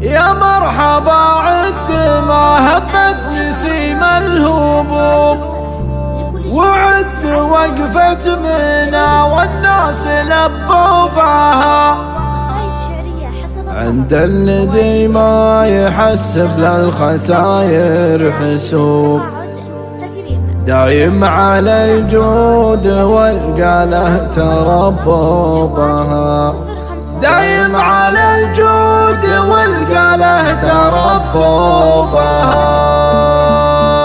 يا مرحبا عد ما هبت نسيم الهبوب وعد وقفة منا والناس لبوا بها. عند الذي ما يحسب للخساير حسوب. دايم على الجود والقاله تربوبها دايم على والقاله تربوبها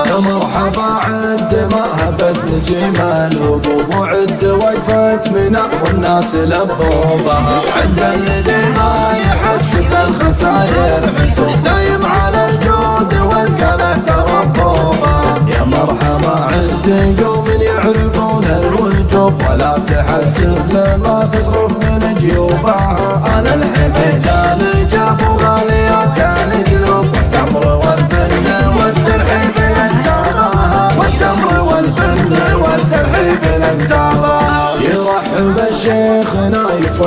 يا مرحبا عد ما هبت نسيم الهبوب وعد وقفت منا والناس لبوبها عند الذي ما يحسب الخسائر حسوب دايم على الجود والقاله تربوبها يا مرحبا عد قوم يعرفون الوجوب ولا تحسب لما تصرف من جيوبها. أنا الحبيب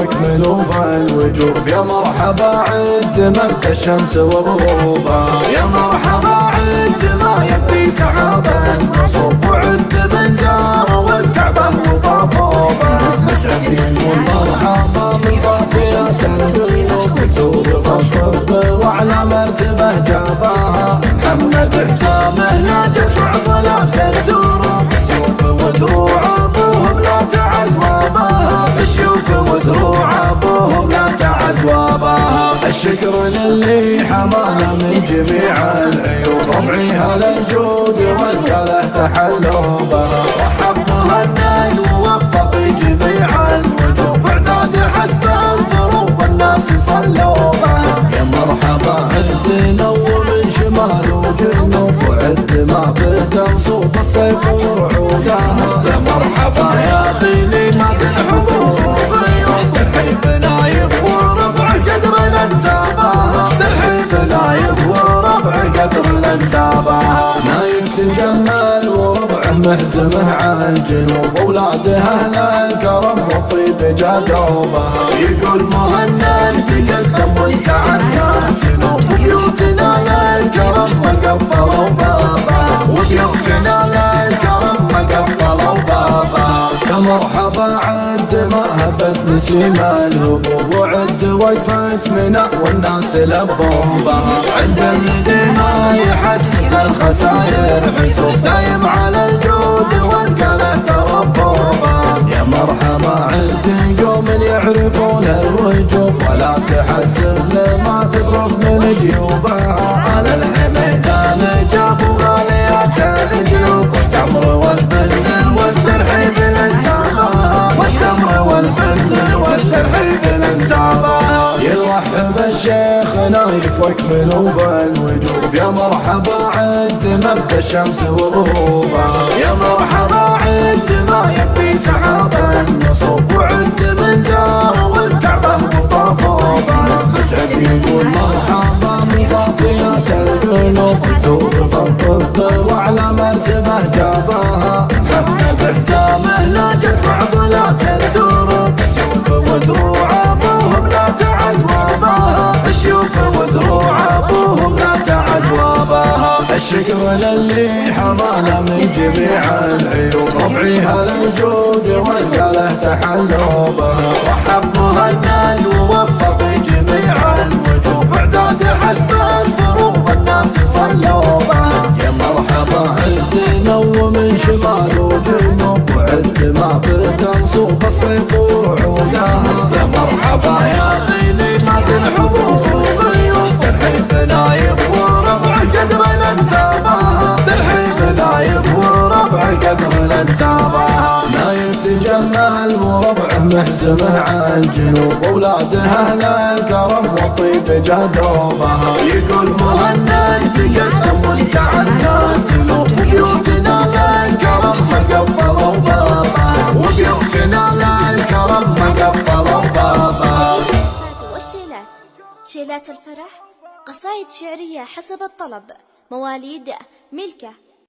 نايف واكملوا الوجوب يا مرحبا عد مبدا الشمس وغروبها يا مرحبا عد ما يبدي سحابا. مصروف وعد من زار والكعبة وطابوبه مسعد يقول مرحبا من صافيات القلوب مكتوب فالطب وعلى مرتبة جابها. محمد حسامه هلا الجود والكله تحلوا بها رحب مهند ووفق جميع الوجوب اعداد حسب الظروف الناس صلوا بها يا مرحبا عد نو من شمال وجنوب. وعد ما بدا صوب الصيف ورعودها يا مرحبا يا طيلي ما تنحضوا وربعه محزمه على الجنوب أولاد أهل الكرم والطيب جادوبها يقول مهند تقدم وتعدى جنوب بيوتنا للكرم فقفلوا هبت نسيم الهبوب وعد وقفت منا والناس لبوبها عند الذي ما يحسب الخسائر حسوب دايم على الجود والقاله تربوبها يا مرحبا عد قوم يعرفون الوجوب ولا تحسب لما تصرف من جيوبها. أنا الحميد نايف واكملوا بالوجوب يا مرحبا عد مبدا الشمس وغروبها يا مرحبا عد ما يبدي سحابا. نصوب وعد من زار والكعبة وطافوبه مسعد يقول مرحبا من صافيات القلوب مكتوب الطب وعلى مرتبة جابها. محمد حسامه لا تدفع ولا تدور. سيوف ودروع الشكر للي حمانا من جميع العيوب. ربعي هلا الجود والقاله تحلوا بها رحب مهند تجمل وربعه محزمه على الجنوب. اولاده أهل الكرم والطيب جدوبها يقول مهند تقدم وتعدى جنوب بيوتنا للكرم مقفلوا بابها وبيوتنا للكرم مقفلوا بابها والشيلات. شيلات الفرح قصائد شعرية حسب الطلب. مواليد ملكة